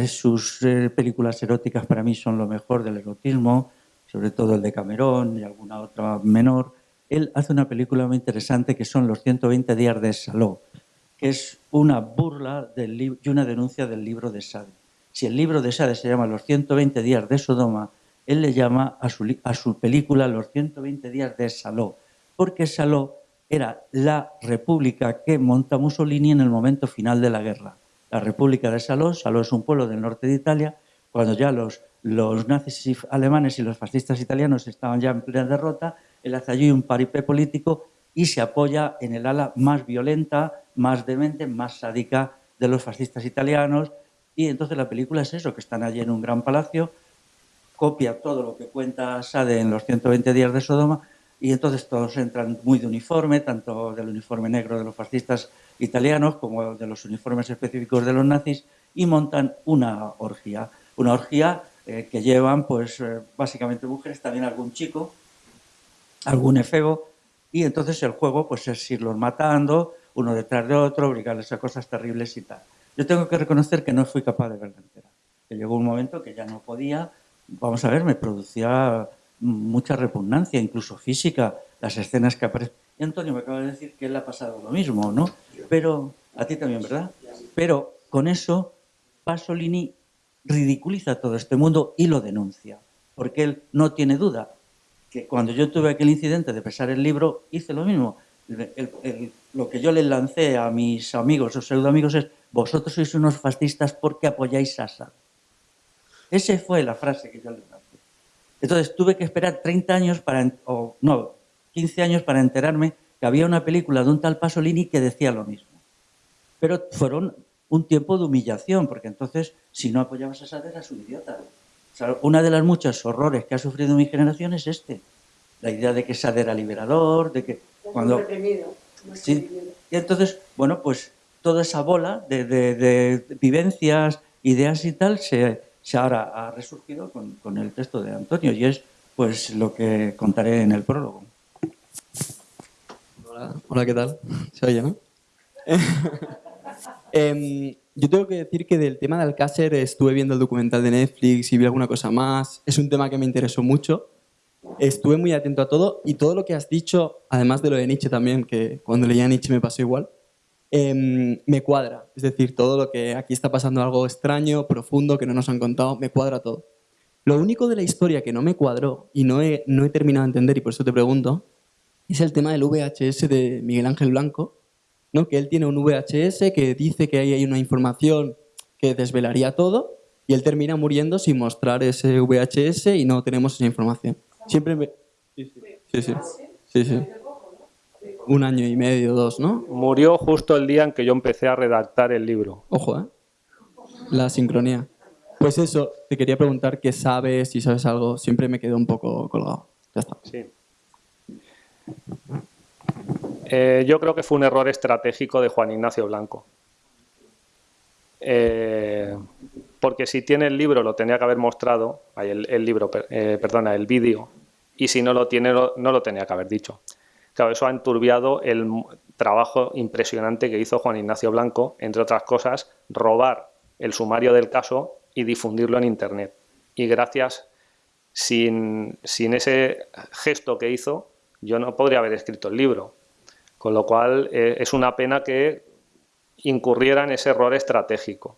sus eh, películas eróticas para mí son lo mejor del erotismo, sobre todo el de Camerón y alguna otra menor. Él hace una película muy interesante que son Los 120 días de Saló, que es una burla del y una denuncia del libro de Sade. Si el libro de Sade se llama Los 120 días de Sodoma, él le llama a su, a su película Los 120 días de Saló, porque Saló era la república que monta Mussolini en el momento final de la guerra. La república de Saló, Saló es un pueblo del norte de Italia, cuando ya los, los nazis alemanes y los fascistas italianos estaban ya en plena derrota, él hace allí un paripé político y se apoya en el ala más violenta, más demente, más sádica de los fascistas italianos. Y entonces la película es eso, que están allí en un gran palacio, copia todo lo que cuenta Sade en los 120 días de Sodoma, y entonces todos entran muy de uniforme, tanto del uniforme negro de los fascistas italianos como de los uniformes específicos de los nazis, y montan una orgía. Una orgía eh, que llevan pues eh, básicamente mujeres, también algún chico, algún efebo, y entonces el juego pues es irlos matando uno detrás de otro, obligarles a cosas terribles y tal. Yo tengo que reconocer que no fui capaz de verla entera. Que llegó un momento que ya no podía, vamos a ver, me producía mucha repugnancia, incluso física, las escenas que aparecen. Antonio me acaba de decir que él ha pasado lo mismo, ¿no? Pero, a ti también, ¿verdad? Pero con eso Pasolini ridiculiza todo este mundo y lo denuncia, porque él no tiene duda que cuando yo tuve aquel incidente de pesar el libro, hice lo mismo. lo que yo le lancé a mis amigos o pseudo amigos es vosotros sois unos fascistas porque apoyáis a Assad. Esa fue la frase que yo le lancé. Entonces tuve que esperar 30 años para, o no, 15 años para enterarme que había una película de un tal Pasolini que decía lo mismo. Pero fueron un tiempo de humillación, porque entonces si no apoyabas a Sade eras un idiota. O sea, una de las muchos horrores que ha sufrido mi generación es este. La idea de que Sade era liberador, de que cuando... Sí. Y entonces, bueno, pues toda esa bola de, de, de vivencias, ideas y tal se, se ahora ha resurgido con, con, el texto de Antonio y es pues lo que contaré en el prólogo. Hola, hola ¿qué tal? ¿Se oye, no? eh, yo tengo que decir que del tema de Alcácer estuve viendo el documental de Netflix y vi alguna cosa más. Es un tema que me interesó mucho. Estuve muy atento a todo y todo lo que has dicho, además de lo de Nietzsche también, que cuando leía Nietzsche me pasó igual, eh, me cuadra. Es decir, todo lo que aquí está pasando algo extraño, profundo, que no nos han contado, me cuadra todo. Lo único de la historia que no me cuadró y no he, no he terminado de entender, y por eso te pregunto, es el tema del VHS de Miguel Ángel Blanco, ¿no? que él tiene un VHS que dice que ahí hay una información que desvelaría todo y él termina muriendo sin mostrar ese VHS y no tenemos esa información. Siempre me... Sí, sí. sí, sí. sí un año y medio, dos, ¿no? Murió justo el día en que yo empecé a redactar el libro. Ojo, ¿eh? La sincronía. Pues eso, te quería preguntar qué sabes, si sabes algo. Siempre me quedo un poco colgado. Ya está. Sí. Eh, yo creo que fue un error estratégico de Juan Ignacio Blanco. Eh, porque si tiene el libro, lo tenía que haber mostrado, el, el libro, eh, perdona, el vídeo, y si no lo tiene, no lo tenía que haber dicho. Claro, eso ha enturbiado el trabajo impresionante que hizo Juan Ignacio Blanco, entre otras cosas, robar el sumario del caso y difundirlo en Internet. Y gracias, sin, sin ese gesto que hizo, yo no podría haber escrito el libro. Con lo cual, eh, es una pena que incurriera en ese error estratégico.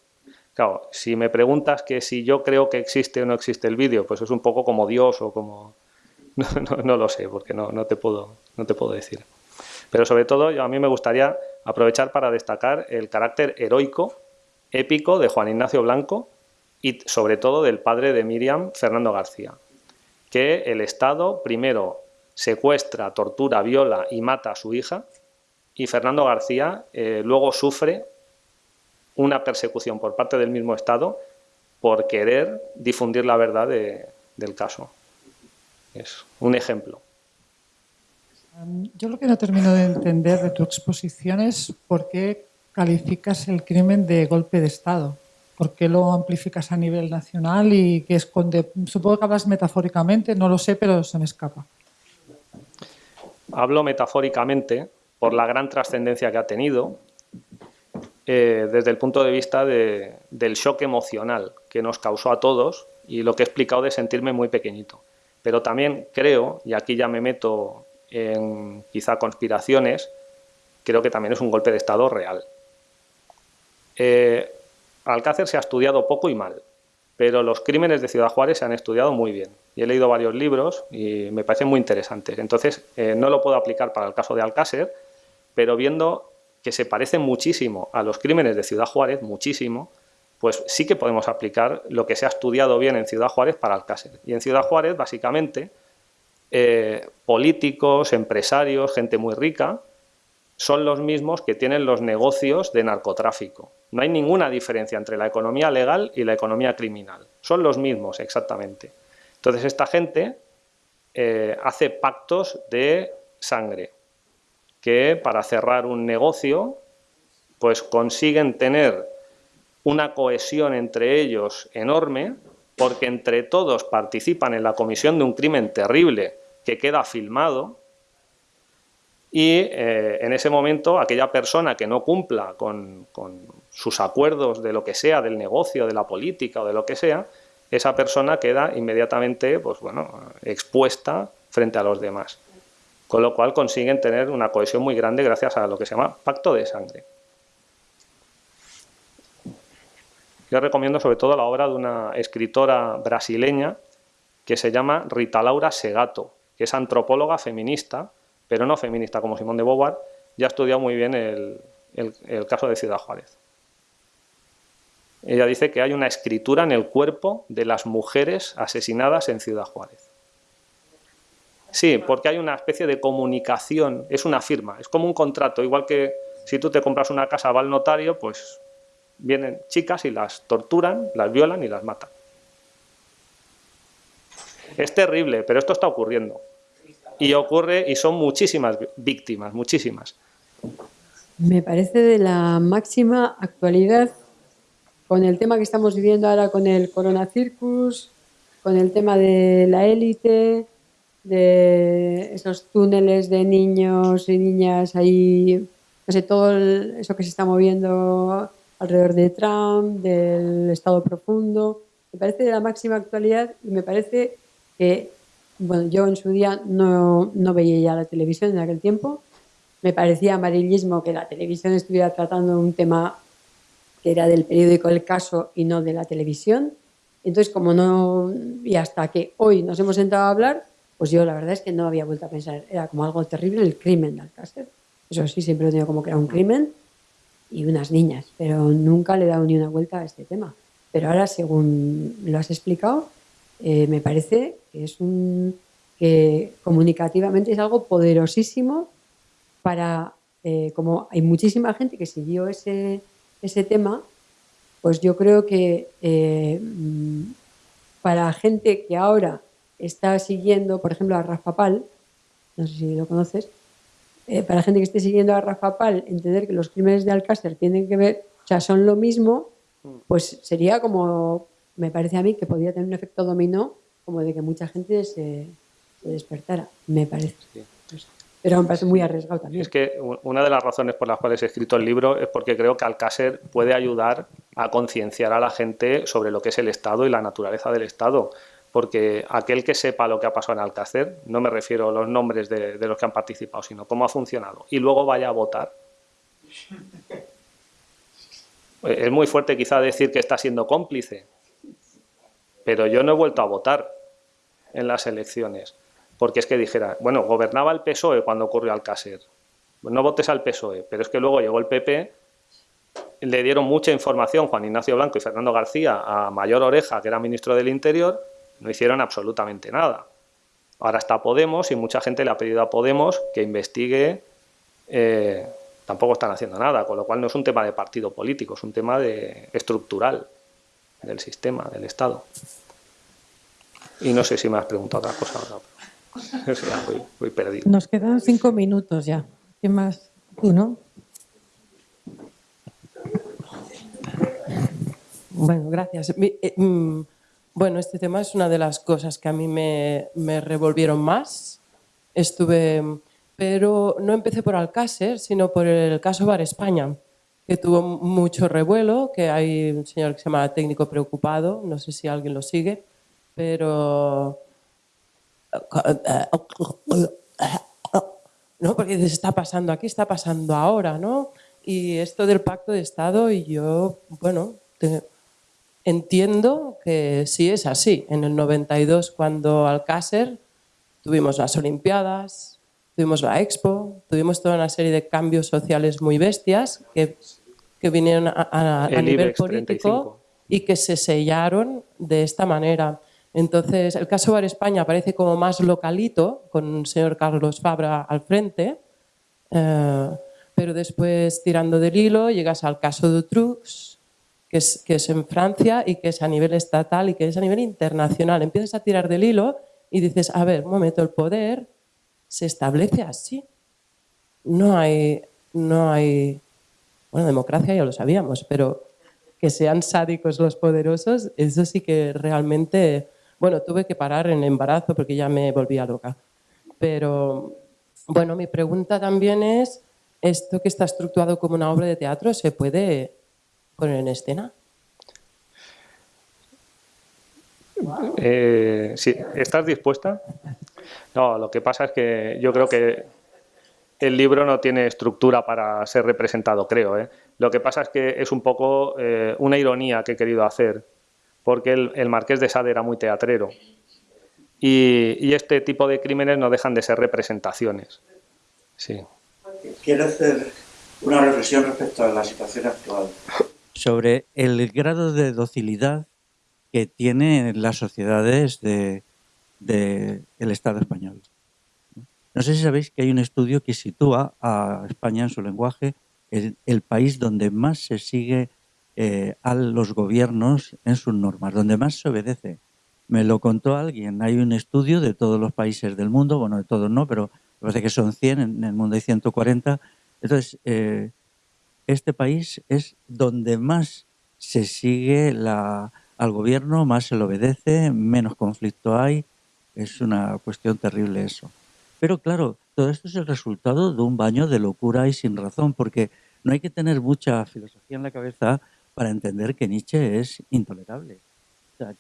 Claro, si me preguntas que si yo creo que existe o no existe el vídeo, pues es un poco como Dios o como no, lo sé, porque no, no, te puedo, no te puedo decir. Pero sobre todo, yo, a mí me gustaría aprovechar para destacar el carácter heroico, épico de Juan Ignacio Blanco y sobre todo del padre de Miriam, Fernando García. Que el Estado primero secuestra, tortura, viola y mata a su hija y Fernando García eh, luego sufre una persecución por parte del mismo Estado por querer difundir la verdad de, del caso. Es un ejemplo. Yo lo que no termino de entender de tu exposición es por qué calificas el crimen de golpe de Estado. ¿Por qué lo amplificas a nivel nacional y que esconde? Supongo que hablas metafóricamente, no lo sé, pero se me escapa. Hablo metafóricamente por la gran trascendencia que ha tenido eh, desde el punto de vista de, del shock emocional que nos causó a todos y lo que he explicado de sentirme muy pequeñito. Pero también creo, y aquí ya me meto en quizá conspiraciones, creo que también es un golpe de Estado real. Eh, Alcácer se ha estudiado poco y mal, pero los crímenes de Ciudad Juárez se han estudiado muy bien. Y he leído varios libros y me parecen muy interesantes. Entonces, eh, no lo puedo aplicar para el caso de Alcácer, pero viendo que se parecen muchísimo a los crímenes de Ciudad Juárez, muchísimo, pues sí que podemos aplicar lo que se ha estudiado bien en Ciudad Juárez para Alcácer. Y en Ciudad Juárez, básicamente, eh, políticos, empresarios, gente muy rica, son los mismos que tienen los negocios de narcotráfico. No hay ninguna diferencia entre la economía legal y la economía criminal. Son los mismos, exactamente. Entonces, esta gente eh, hace pactos de sangre, que para cerrar un negocio, pues consiguen tener una cohesión entre ellos enorme, porque entre todos participan en la comisión de un crimen terrible que queda filmado, y eh, en ese momento aquella persona que no cumpla con, con, sus acuerdos de lo que sea, del negocio, de la política o de lo que sea, esa persona queda inmediatamente pues, bueno, expuesta frente a los demás. Con lo cual consiguen tener una cohesión muy grande gracias a lo que se llama pacto de sangre. Yo recomiendo sobre todo la obra de una escritora brasileña que se llama Rita Laura Segato, que es antropóloga feminista, pero no feminista como Simón de Beauvoir, ya ha estudiado muy bien el, el, el caso de Ciudad Juárez. Ella dice que hay una escritura en el cuerpo de las mujeres asesinadas en Ciudad Juárez. Sí, porque hay una especie de comunicación, es una firma, es como un contrato, igual que si tú te compras una casa, va al notario, pues vienen chicas y las torturan, las violan y las matan. Es terrible, pero esto está ocurriendo. Y ocurre, y son muchísimas víctimas, muchísimas. Me parece de la máxima actualidad con el tema que estamos viviendo ahora con el Corona Circus, con el tema de la élite, de esos túneles de niños y niñas ahí, no sé, todo eso que se está moviendo alrededor de Trump, del Estado profundo. Me parece de la máxima actualidad y me parece que, bueno, yo en su día no, no veía ya la televisión en aquel tiempo. Me parecía amarillismo que la televisión estuviera tratando un tema que era del periódico El Caso y no de la televisión. Entonces, como no, y hasta que hoy nos hemos sentado a hablar, pues yo la verdad es que no había vuelto a pensar. Era como algo terrible el crimen de Alcácer. Eso sí, siempre lo he tenido como que era un crimen y unas niñas, pero nunca le he dado ni una vuelta a este tema. Pero ahora, según lo has explicado, eh, me parece que es un que comunicativamente es algo poderosísimo para, eh, como hay muchísima gente que siguió ese, ese tema, pues yo creo que eh, mm, para gente que ahora está siguiendo, por ejemplo, a Rafa Pal, no sé si lo conoces, eh, para gente que esté siguiendo a Rafa Pal, entender que los crímenes de Alcácer tienen que ver, o sea, son lo mismo, pues sería como, me parece a mí, que podría tener un efecto dominó, como de que mucha gente se, despertara, me parece. Pero me parece muy arriesgado también. Es que una de las razones por las cuales he escrito el libro es porque creo que Alcácer puede ayudar a concienciar a la gente sobre lo que es el Estado y la naturaleza del Estado porque aquel que sepa lo que ha pasado en Alcácer, no me refiero a los nombres de, los que han participado, sino cómo ha funcionado, y luego vaya a votar. Es muy fuerte quizá decir que está siendo cómplice, pero yo no he vuelto a votar en las elecciones, porque es que dijera, bueno, gobernaba el PSOE cuando ocurrió Alcácer, no votes al PSOE, pero es que luego llegó el PP, le dieron mucha información Juan Ignacio Blanco y Fernando García a Mayor Oreja, que era ministro del Interior, no hicieron absolutamente nada. Ahora está Podemos y mucha gente le ha pedido a Podemos que investigue, eh, tampoco están haciendo nada, con lo cual no es un tema de partido político, es un tema de, estructural del sistema, del Estado. Y no sé si me has preguntado otra cosa ahora. voy, perdido. Nos quedan cinco minutos ya. ¿Qué más? Tú, ¿no? Bueno, gracias. Eh, mm, bueno, este tema es una de las cosas que a mí me, revolvieron más. Estuve, pero no empecé por Alcácer, sino por el caso Bar España, que tuvo mucho revuelo, que hay un señor que se llama técnico preocupado, no sé si alguien lo sigue, pero... ¿no? Porque se está pasando aquí, está pasando ahora, ¿no? Y esto del pacto de Estado y yo, bueno, Entiendo que sí es así. En el 92, cuando Alcácer, tuvimos las Olimpiadas, tuvimos la Expo, tuvimos toda una serie de cambios sociales muy bestias que, que vinieron a, nivel político y que se sellaron de esta manera. Entonces, el caso Bar España parece como más localito, con el señor Carlos Fabra al frente, eh, pero después, tirando del hilo, llegas al caso de Trux, que es, en Francia y que es a nivel estatal y que es a nivel internacional. Empiezas a tirar del hilo y dices, a ver, un momento, el poder se establece así. No hay, no hay, bueno, democracia ya lo sabíamos, pero que sean sádicos los poderosos, eso sí que realmente, bueno, tuve que parar en embarazo porque ya me volvía loca. Pero, bueno, mi pregunta también es, ¿esto que está estructurado como una obra de teatro se puede poner en escena? Eh, ¿Estás dispuesta? No, lo que pasa es que yo creo que el libro no tiene estructura para ser representado, creo. ¿eh? Lo que pasa es que es un poco eh, una ironía que he querido hacer, porque el, Marqués de Sade era muy teatrero. Y, y, este tipo de crímenes no dejan de ser representaciones. Sí. Quiero hacer una reflexión respecto a la situación actual sobre el grado de docilidad que tienen las sociedades del de, Estado español. No sé si sabéis que hay un estudio que sitúa a España en su lenguaje el, el país donde más se sigue eh, a los gobiernos en sus normas, donde más se obedece. Me lo contó alguien, hay un estudio de todos los países del mundo, bueno, de todos no, pero parece que son 100, en el mundo hay 140. Entonces, eh, este país es donde más se sigue al gobierno, más se le obedece, menos conflicto hay. Es una cuestión terrible eso. Pero claro, todo esto es el resultado de un baño de locura y sin razón, porque no hay que tener mucha filosofía en la cabeza para entender que Nietzsche es intolerable.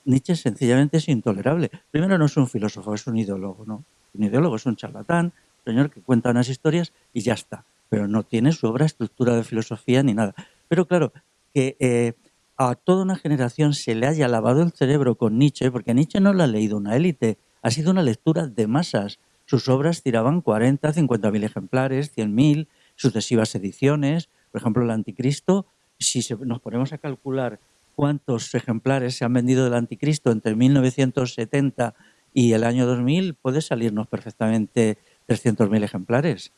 Nietzsche sencillamente es intolerable. Primero no es un filósofo, es un ideólogo, ¿no? Un ideólogo es un charlatán, un señor que cuenta unas historias y ya está. Pero no tiene su obra estructura de filosofía ni nada. Pero claro, que eh, a toda una generación se le haya lavado el cerebro con Nietzsche, porque Nietzsche no lo ha leído una élite, ha sido una lectura de masas. Sus obras tiraban 40, 50 mil ejemplares, 100 mil, sucesivas ediciones. Por ejemplo, el Anticristo, si nos ponemos a calcular cuántos ejemplares se han vendido del Anticristo entre 1970 y el año 2000, puede salirnos perfectamente 300.000 ejemplares.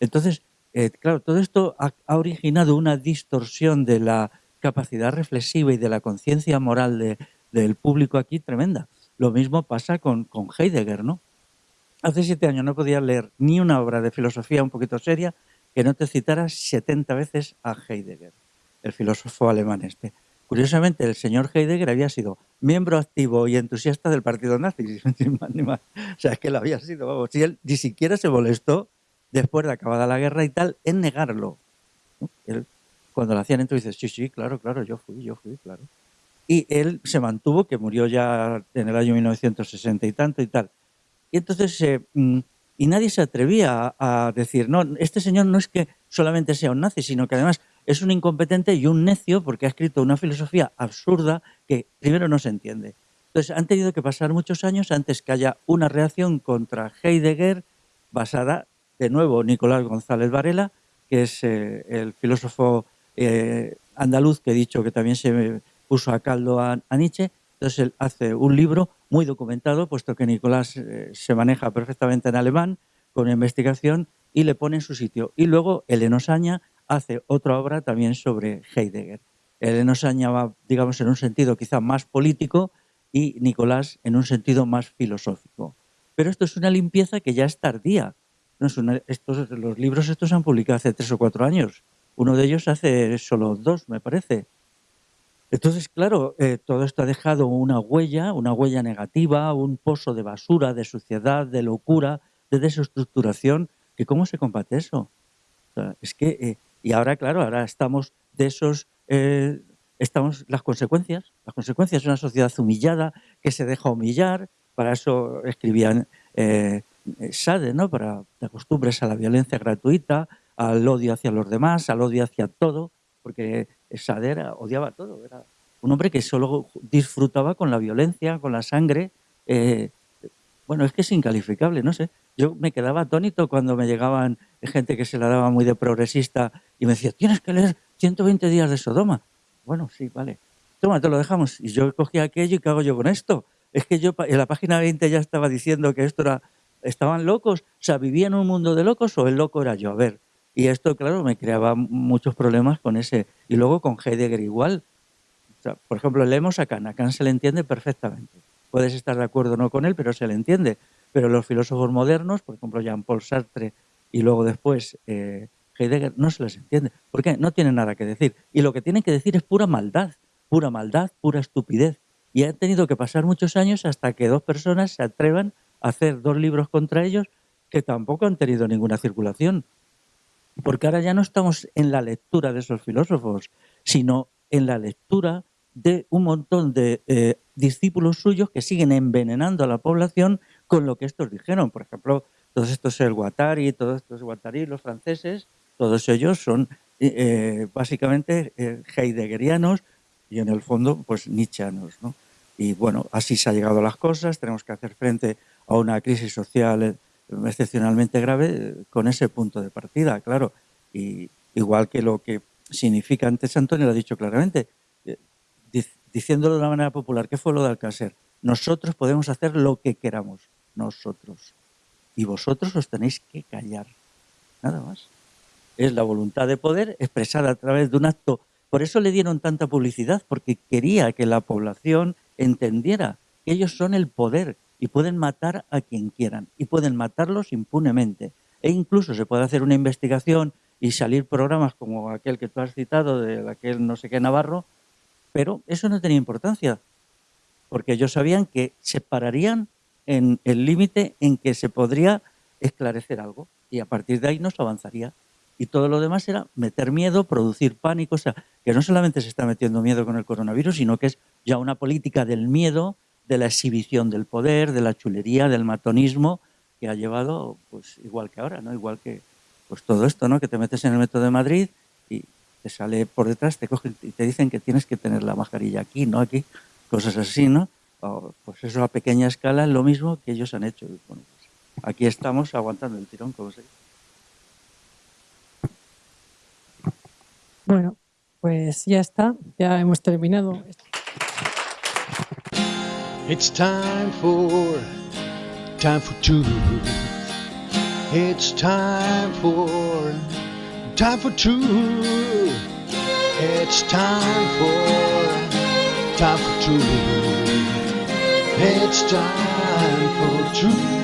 Entonces, eh, claro, todo esto ha, originado una distorsión de la capacidad reflexiva y de la conciencia moral del público aquí tremenda. Lo mismo pasa con, Heidegger, ¿no? Hace siete años no podía leer ni una obra de filosofía un poquito seria que no te citara 70 veces a Heidegger, el filósofo alemán este. Curiosamente, el señor Heidegger había sido miembro activo y entusiasta del partido nazi, O sea, es que lo había sido, vamos, y él ni siquiera se molestó después de acabada la guerra y tal en negarlo. Él, cuando lo hacían entonces dice, sí, sí, claro, claro, yo fui, yo fui, claro. Y él se mantuvo, que murió ya en el año 1960 y tanto y tal. Y entonces, eh, mm, y nadie se atrevía a, decir, no, este señor no es que solamente sea un nazi, sino que además es un incompetente y un necio porque ha escrito una filosofía absurda que primero no se entiende. Entonces han tenido que pasar muchos años antes que haya una reacción contra Heidegger basada, de nuevo, Nicolás González Varela, que es eh, el filósofo eh, andaluz que he dicho que también se puso a caldo a Nietzsche, entonces él hace un libro muy documentado, puesto que Nicolás eh, se maneja perfectamente en alemán, con investigación, y le pone en su sitio. Y luego Eleno Saña hace otra obra también sobre Heidegger. Eleno Saña va, digamos, en un sentido quizá más político y Nicolás en un sentido más filosófico. Pero esto es una limpieza que ya es tardía. Estos, los libros estos se han publicado hace tres o cuatro años. Uno de ellos hace solo dos, me parece. Entonces, claro, eh, todo esto ha dejado una huella, una huella negativa, un pozo de basura, de suciedad, de locura, de desestructuración. ¿Que ¿Cómo se combate eso? es que, eh, y ahora, claro, ahora estamos de esos, eh, estamos las consecuencias, las consecuencias de una sociedad humillada que se deja humillar, para eso escribían Sade, ¿no? Para te acostumbres a la violencia gratuita, al odio hacia los demás, al odio hacia todo, porque Sade odiaba todo, era un hombre que solo disfrutaba con la violencia, con la sangre. Eh, bueno, es que es incalificable, no sé. Yo me quedaba atónito cuando me llegaban gente que se la daba muy de progresista y me decía, tienes que leer 120 días de Sodoma. Bueno, sí, vale. Toma, te lo dejamos. Y yo cogía aquello y ¿qué hago yo con esto? Es que yo en la página 20 ya estaba diciendo que esto era... ¿Estaban locos? O ¿vivía en un mundo de locos o el loco era yo? A ver, y esto, claro, me creaba muchos problemas con ese. Y luego con Heidegger igual. por ejemplo, leemos a Kant. A Kant se le entiende perfectamente. Puedes estar de acuerdo o no con él, pero se le entiende. Pero los filósofos modernos, por ejemplo, Jean-Paul Sartre y luego después eh, Heidegger, no se les entiende. ¿Por qué? No tienen nada que decir. Y lo que tienen que decir es pura maldad. Pura maldad, pura estupidez. Y han tenido que pasar muchos años hasta que dos personas se atrevan hacer dos libros contra ellos que tampoco han tenido ninguna circulación porque ahora ya no estamos en la lectura de esos filósofos, sino en la lectura de un montón de eh, discípulos suyos que siguen envenenando a la población con lo que estos dijeron. Por ejemplo, todos estos el Guattari, todos estos Guattari, los franceses, todos ellos son eh, eh, básicamente heideggerianos y en el fondo pues nietzscheanos. ¿no? Y bueno, así se ha llegado a las cosas, tenemos que hacer frente a una crisis social excepcionalmente grave con ese punto de partida, claro. Y igual que lo que significa, antes Antonio lo ha dicho claramente, eh, dic- diciéndolo de una manera popular, ¿qué fue lo de Alcácer? Nosotros podemos hacer lo que queramos, nosotros. Y vosotros os tenéis que callar, nada más. Es la voluntad de poder expresada a través de un acto. Por eso le dieron tanta publicidad, porque quería que la población entendiera que ellos son el poder y pueden matar a quien quieran y pueden matarlos impunemente. E incluso se puede hacer una investigación y salir programas como aquel que tú has citado, de aquel no sé qué Navarro, pero eso no tenía importancia, porque ellos sabían que se pararían en el límite en que se podría esclarecer algo y a partir de ahí no se avanzaría. Y todo lo demás era meter miedo, producir pánico, o sea, que no solamente se está metiendo miedo con el coronavirus, sino que es ya una política del miedo, de la exhibición del poder, de la chulería, del matonismo, que ha llevado, pues igual que ahora, ¿no? Igual que pues todo esto, ¿no? Que te metes en el metro de Madrid y te sale por detrás, te cogen y te dicen que tienes que tener la mascarilla aquí, no aquí, cosas así, ¿no? O, pues eso a pequeña escala es lo mismo que ellos han hecho. Pues aquí estamos aguantando el tirón, como se dice. Bueno, pues ya está, ya hemos terminado. It's time for time for truth. It's time for time for truth. It's time for time for truth. It's time for truth.